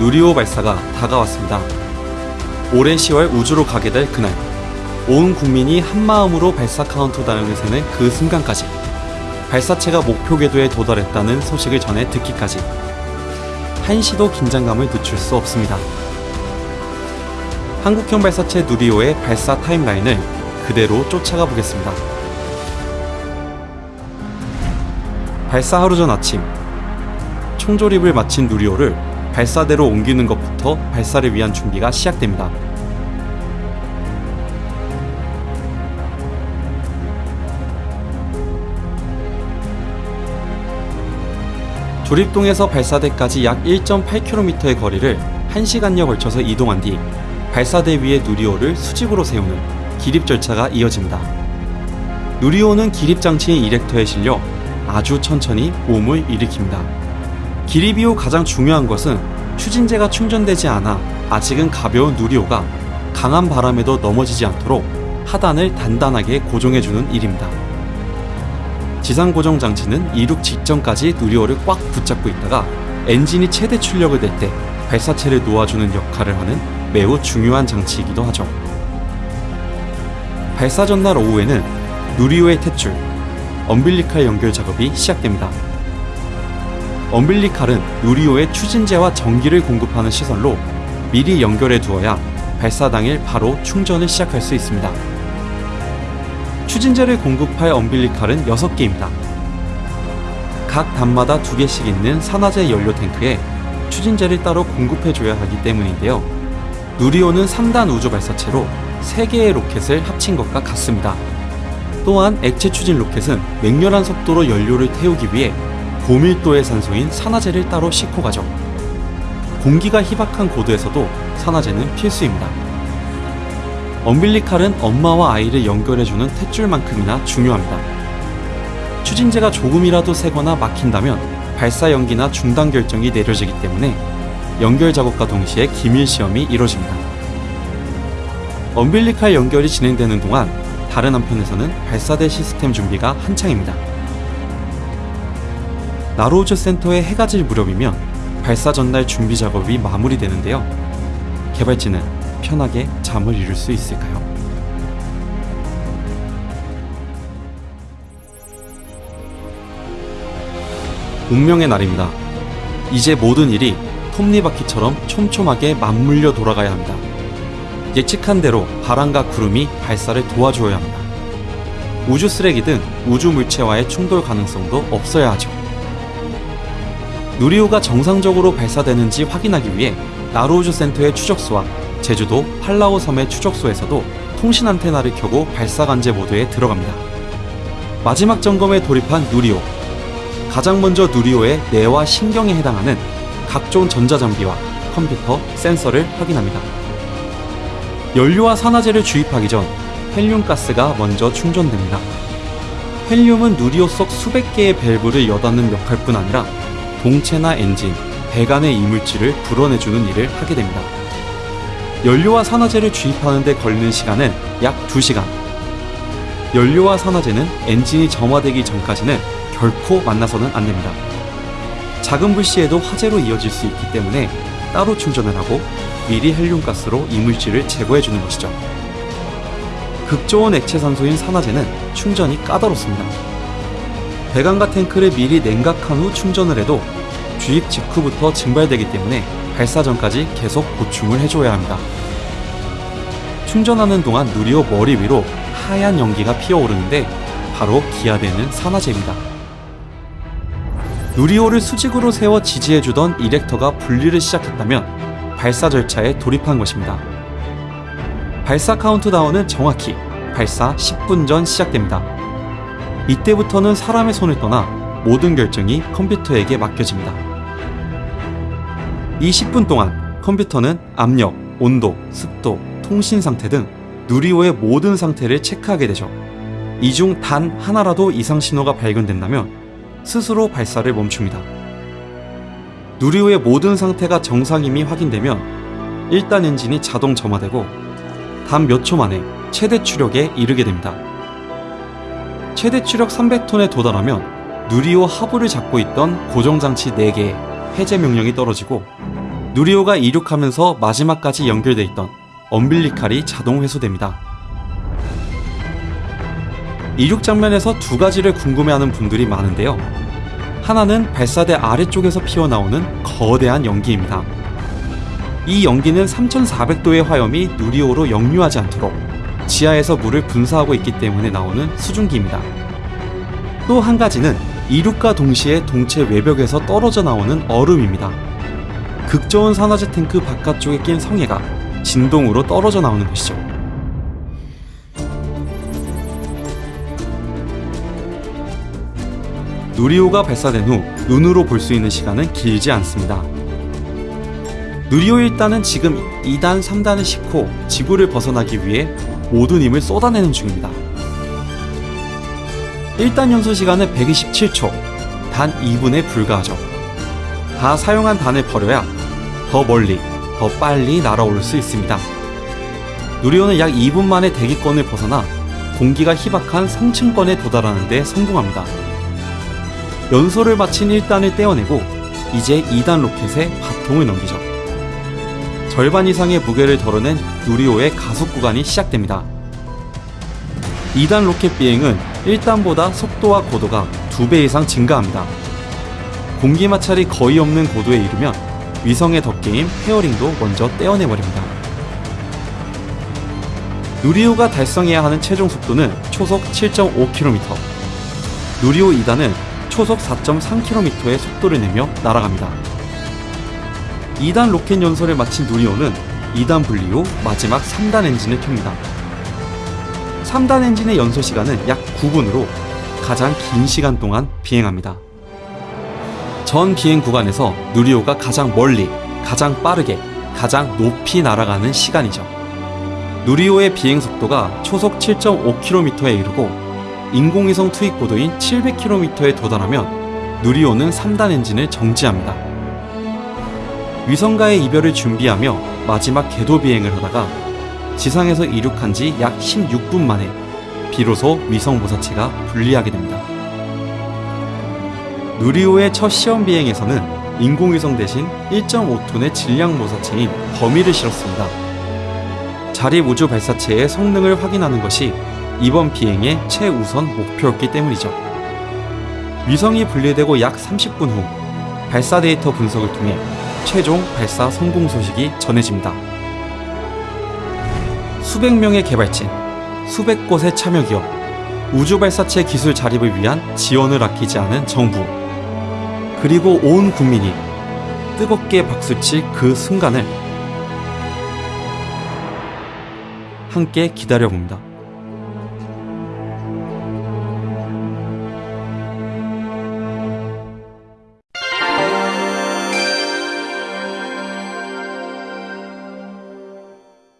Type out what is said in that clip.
누리호 발사가 다가왔습니다. 올해 10월 우주로 가게 될 그날, 온 국민이 한마음으로 발사 카운트다운을 세는 그 순간까지 발사체가 목표 궤도에 도달했다는 소식을 전해 듣기까지 한시도 긴장감을 늦출 수 없습니다. 한국형 발사체 누리호의 발사 타임라인을 그대로 쫓아가 보겠습니다. 발사 하루 전 아침, 총조립을 마친 누리호를 발사대로 옮기는 것부터 발사를 위한 준비가 시작됩니다. 조립동에서 발사대까지 약 1.8km의 거리를 1시간여 걸쳐서 이동한 뒤 발사대 위에 누리호를 수직으로 세우는 기립 절차가 이어집니다. 누리호는 기립 장치인 이렉터에 실려 아주 천천히 몸을 일으킵니다. 기립 이후 가장 중요한 것은 추진제가 충전되지 않아 아직은 가벼운 누리호가 강한 바람에도 넘어지지 않도록 하단을 단단하게 고정해주는 일입니다. 지상 고정 장치는 이륙 직전까지 누리호를 꽉 붙잡고 있다가 엔진이 최대 출력을 낼 때 발사체를 놓아주는 역할을 하는 매우 중요한 장치이기도 하죠. 발사 전날 오후에는 누리호의 탯줄, 엄빌리칼 연결 작업이 시작됩니다. 엄빌리칼은 누리호의 추진제와 전기를 공급하는 시설로 미리 연결해 두어야 발사 당일 바로 충전을 시작할 수 있습니다. 추진제를 공급할 엄빌리칼은 6개입니다. 각 단마다 2개씩 있는 산화제 연료 탱크에 추진제를 따로 공급해줘야 하기 때문인데요. 누리호는 3단 우주 발사체로 3개의 로켓을 합친 것과 같습니다. 또한 액체 추진 로켓은 맹렬한 속도로 연료를 태우기 위해 고밀도의 산소인 산화제를 따로 싣고 가죠. 공기가 희박한 고도에서도 산화제는 필수입니다. 엄빌리칼은 엄마와 아이를 연결해주는 탯줄만큼이나 중요합니다. 추진제가 조금이라도 새거나 막힌다면 발사 연기나 중단 결정이 내려지기 때문에 연결 작업과 동시에 기밀 시험이 이뤄집니다. 엄빌리칼 연결이 진행되는 동안 다른 한편에서는 발사대 시스템 준비가 한창입니다. 나로우즈 센터의 해가 질 무렵이면 발사 전날 준비 작업이 마무리되는데요. 개발진은 편하게 잠을 이룰 수 있을까요? 운명의 날입니다. 이제 모든 일이 톱니바퀴처럼 촘촘하게 맞물려 돌아가야 합니다. 예측한 대로 바람과 구름이 발사를 도와줘야 합니다. 우주 쓰레기든 우주 물체와의 충돌 가능성도 없어야 하죠. 누리호가 정상적으로 발사되는지 확인하기 위해 나로우주 센터의 추적소와 제주도 팔라오 섬의 추적소에서도 통신 안테나를 켜고 발사 관제 모드에 들어갑니다. 마지막 점검에 돌입한 누리호. 가장 먼저 누리호의 뇌와 신경에 해당하는 각종 전자장비와 컴퓨터, 센서를 확인합니다. 연료와 산화제를 주입하기 전 헬륨 가스가 먼저 충전됩니다. 헬륨은 누리호 속 수백 개의 밸브를 여닫는 역할뿐 아니라 동체나 엔진, 배관의 이물질을 불어내주는 일을 하게 됩니다. 연료와 산화제를 주입하는 데 걸리는 시간은 약 2시간. 연료와 산화제는 엔진이 점화되기 전까지는 결코 만나서는 안 됩니다. 작은 불씨에도 화재로 이어질 수 있기 때문에 따로 충전을 하고 미리 헬륨가스로 이물질을 제거해 주는 것이죠. 극저온 액체 산소인 산화제는 충전이 까다롭습니다. 배관과 탱크를 미리 냉각한 후 충전을 해도 주입 직후부터 증발되기 때문에 발사 전까지 계속 보충을 해줘야 합니다. 충전하는 동안 누리호 머리 위로 하얀 연기가 피어오르는데 바로 기아되는 산화제입니다. 누리호를 수직으로 세워 지지해주던 이렉터가 분리를 시작했다면 발사 절차에 돌입한 것입니다. 발사 카운트다운은 정확히 발사 10분 전 시작됩니다. 이때부터는 사람의 손을 떠나 모든 결정이 컴퓨터에게 맡겨집니다. 이 10분 동안 컴퓨터는 압력, 온도, 습도, 통신 상태 등 누리호의 모든 상태를 체크하게 되죠. 이 중 단 하나라도 이상 신호가 발견된다면 스스로 발사를 멈춥니다. 누리호의 모든 상태가 정상임이 확인되면 1단 엔진이 자동 점화되고 단 몇 초 만에 최대 추력에 이르게 됩니다. 최대 추력 300톤에 도달하면 누리호 하부를 잡고 있던 고정장치 4개에 해제 명령이 떨어지고 누리호가 이륙하면서 마지막까지 연결돼 있던 엄빌리칼이 자동 회수됩니다. 이륙 장면에서 두 가지를 궁금해하는 분들이 많은데요. 하나는 발사대 아래쪽에서 피어나오는 거대한 연기입니다. 이 연기는 3400도의 화염이 누리호로 역류하지 않도록 지하에서 물을 분사하고 있기 때문에 나오는 수증기입니다. 또 한 가지는 이륙과 동시에 동체 외벽에서 떨어져 나오는 얼음입니다. 극저온 산화제 탱크 바깥쪽에 낀 성해가 진동으로 떨어져 나오는 것이죠. 누리호가 발사된 후 눈으로 볼 수 있는 시간은 길지 않습니다. 누리호 1단은 지금 2단, 3단을 싣고 지구를 벗어나기 위해 모든 힘을 쏟아내는 중입니다. 1단 연소 시간은 127초, 단 2분에 불과하죠. 다 사용한 단을 버려야 더 멀리, 더 빨리 날아올 수 있습니다. 누리호는 약 2분 만에 대기권을 벗어나 공기가 희박한 성층권에 도달하는 데 성공합니다. 연소를 마친 1단을 떼어내고 이제 2단 로켓에 바통을 넘기죠. 절반 이상의 무게를 덜어낸 누리호의 가속 구간이 시작됩니다. 2단 로켓 비행은 1단보다 속도와 고도가 2배 이상 증가합니다. 공기 마찰이 거의 없는 고도에 이르면 위성의 덮개인 fairing도 먼저 떼어내버립니다. 누리호가 달성해야 하는 최종 속도는 초속 7.5km. 누리호 2단은 초속 4.3km의 속도를 내며 날아갑니다. 2단 로켓 연소를 마친 누리호는 2단 분리 후 마지막 3단 엔진을 켭니다. 3단 엔진의 연소 시간은 약 9분으로 가장 긴 시간 동안 비행합니다. 전 비행 구간에서 누리호가 가장 멀리, 가장 빠르게, 가장 높이 날아가는 시간이죠. 누리호의 비행 속도가 초속 7.5km에 이르고 인공위성 투입 고도인 700km에 도달하면 누리호는 3단 엔진을 정지합니다. 위성과의 이별을 준비하며 마지막 궤도 비행을 하다가 지상에서 이륙한 지 약 16분 만에 비로소 위성 모사체가 분리하게 됩니다. 누리호의 첫 시험 비행에서는 인공위성 대신 1.5톤의 질량 모사체인 더미를 실었습니다. 자립 우주 발사체의 성능을 확인하는 것이 이번 비행의 최우선 목표였기 때문이죠. 위성이 분리되고 약 30분 후 발사 데이터 분석을 통해 최종 발사 성공 소식이 전해집니다. 수백 명의 개발진, 수백 곳의 참여 기업, 우주 발사체 기술 자립을 위한 지원을 아끼지 않은 정부, 그리고 온 국민이 뜨겁게 박수칠 그 순간을 함께 기다려봅니다.